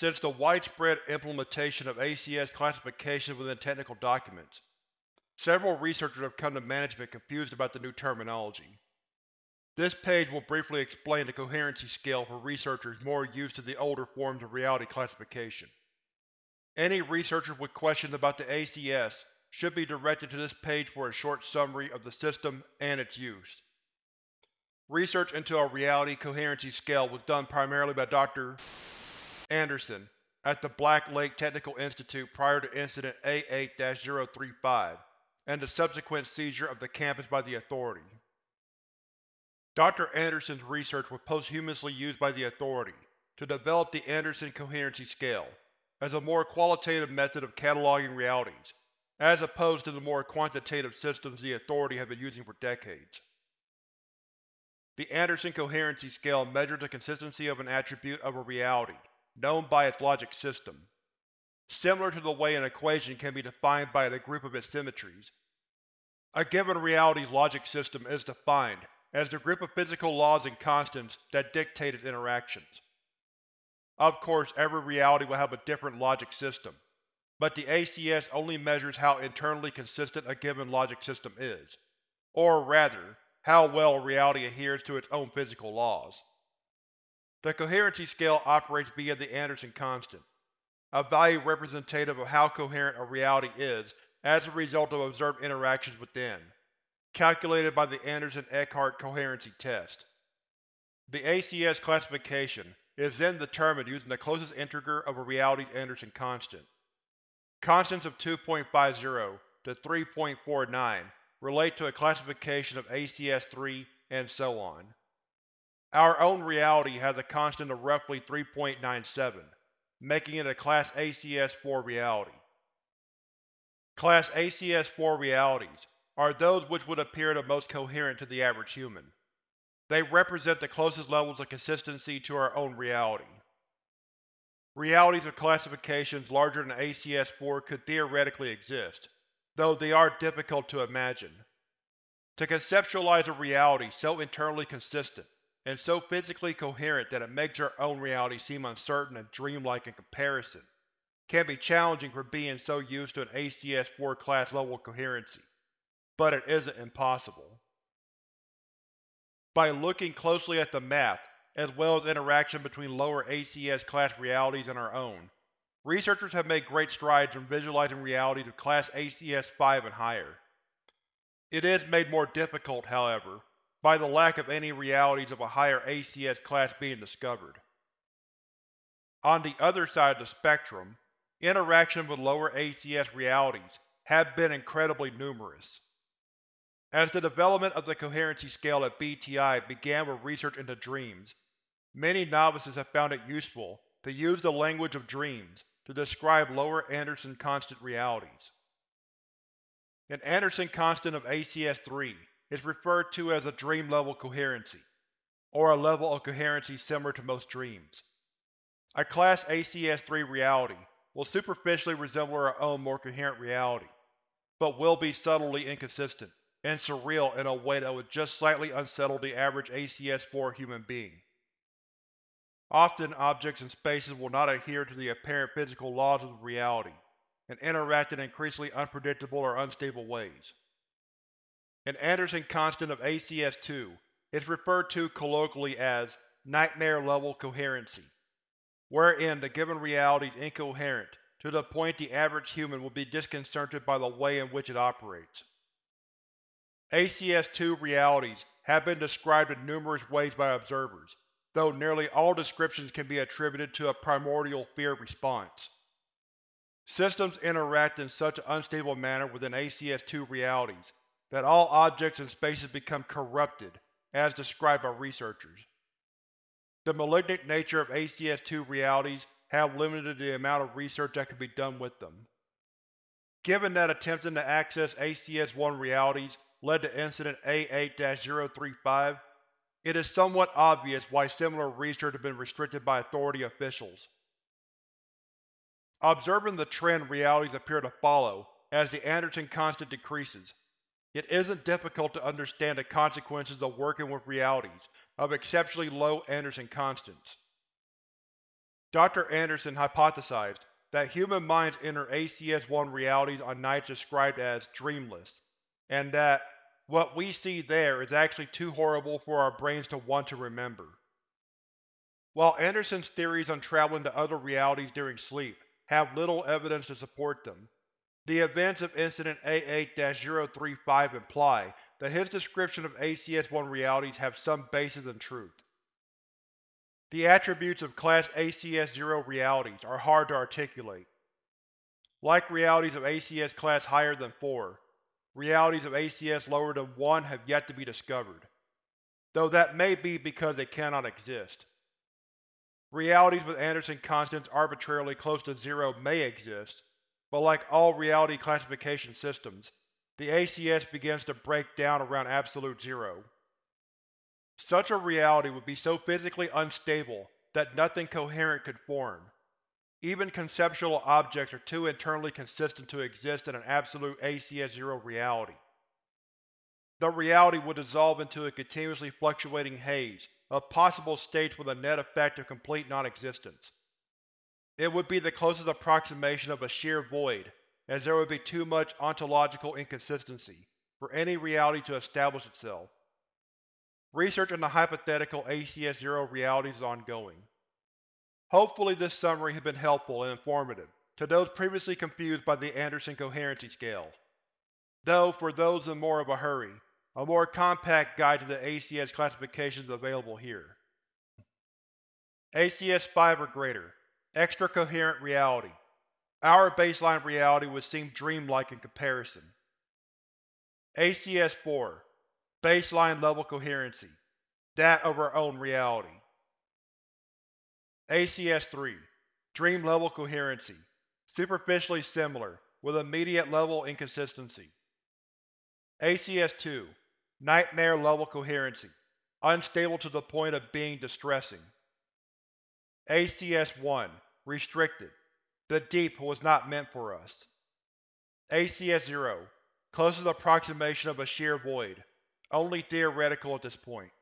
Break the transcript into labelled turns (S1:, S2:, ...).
S1: since the widespread implementation of ACS classification within technical documents. Several researchers have come to management confused about the new terminology. This page will briefly explain the coherency scale for researchers more used to the older forms of reality classification. Any researchers with questions about the ACS should be directed to this page for a short summary of the system and its use. Research into a reality coherency scale was done primarily by Dr. Anderson at the Black Lake Technical Institute prior to Incident A8-035 and the subsequent seizure of the campus by the Authority. Dr. Anderson's research was posthumously used by the Authority to develop the Anderson Coherency Scale as a more qualitative method of cataloging realities, as opposed to the more quantitative systems the Authority had been using for decades. The Anderson Coherency Scale measures the consistency of an attribute of a reality, known by its logic system. Similar to the way an equation can be defined by the group of its symmetries, a given reality's logic system is defined as the group of physical laws and constants that dictate its interactions. Of course, every reality will have a different logic system, but the ACS only measures how internally consistent a given logic system is, or rather, how well reality adheres to its own physical laws. The coherency scale operates via the Anderson constant, a value representative of how coherent a reality is as a result of observed interactions within, calculated by the Anderson-Eckart coherency test. The ACS classification is then determined using the closest integer of a reality's Anderson constant. Constants of 2.50 to 3.49 relate to a classification of ACS-3 and so on. Our own reality has a constant of roughly 3.97, making it a Class ACS-4 reality. Class ACS-4 realities are those which would appear the most coherent to the average human. They represent the closest levels of consistency to our own reality. Realities of classifications larger than ACS-4 could theoretically exist, though they are difficult to imagine. To conceptualize a reality so internally consistent, and so physically coherent that it makes our own reality seem uncertain and dreamlike in comparison, can be challenging for being so used to an ACS-4 class level coherency, but it isn't impossible. By looking closely at the math, as well as interaction between lower ACS class realities and our own, researchers have made great strides in visualizing realities of Class ACS-5 and higher. It is made more difficult, however, by the lack of any realities of a higher ACS class being discovered. On the other side of the spectrum, interactions with lower ACS realities have been incredibly numerous. As the development of the coherency scale at BTI began with research into dreams, many novices have found it useful to use the language of dreams to describe lower Anderson constant realities. An Anderson constant of ACS-3 is referred to as a dream-level coherency, or a level of coherency similar to most dreams. A Class ACS-3 reality will superficially resemble our own more coherent reality, but will be subtly inconsistent and surreal in a way that would just slightly unsettle the average ACS-4 human being. Often objects and spaces will not adhere to the apparent physical laws of reality, and interact in increasingly unpredictable or unstable ways. An Anderson constant of ACS-2 is referred to colloquially as nightmare-level coherency, wherein the given reality is incoherent to the point the average human will be disconcerted by the way in which it operates. ACS-2 realities have been described in numerous ways by observers, though nearly all descriptions can be attributed to a primordial fear response. Systems interact in such an unstable manner within ACS-2 realities that all objects and spaces become corrupted, as described by researchers. The malignant nature of ACS-2 realities have limited the amount of research that can be done with them. Given that attempting to access ACS-1 realities led to Incident A8-035, it is somewhat obvious why similar research has been restricted by Authority officials. Observing the trend realities appear to follow as the Anderson constant decreases, it isn't difficult to understand the consequences of working with realities of exceptionally low Anderson constants. Dr. Anderson hypothesized that human minds enter ACS-1 realities on nights described as dreamless, and that what we see there is actually too horrible for our brains to want to remember. While Anderson's theories on traveling to other realities during sleep have little evidence to support them, the events of Incident A8-035 imply that his description of ACS-1 realities have some basis in truth. The attributes of Class ACS-0 realities are hard to articulate. Like realities of ACS class higher than 4, realities of ACS lower than 1 have yet to be discovered, though that may be because they cannot exist. Realities with Anderson constants arbitrarily close to zero may exist, but like all reality classification systems, the ACS begins to break down around absolute zero. Such a reality would be so physically unstable that nothing coherent could form. Even conceptual objects are too internally consistent to exist in an absolute ACS-0 reality. The reality would dissolve into a continuously fluctuating haze of possible states with a net effect of complete non-existence. It would be the closest approximation of a sheer void, as there would be too much ontological inconsistency for any reality to establish itself. Research on the hypothetical ACS-0 realities is ongoing. Hopefully this summary has been helpful and informative to those previously confused by the Anderson Coherency Scale. Though, for those in more of a hurry, a more compact guide to the ACS classification is available here. ACS-5 or greater Extra Coherent Reality Our baseline reality would seem dreamlike in comparison. ACS-4 Baseline Level Coherency That of our own reality. ACS-3 Dream Level Coherency Superficially similar, with immediate level inconsistency. ACS-2 Nightmare Level Coherency Unstable to the point of being distressing. ACS-1 Restricted The Deep was not meant for us. ACS-0 Closest approximation of a sheer void. Only theoretical at this point.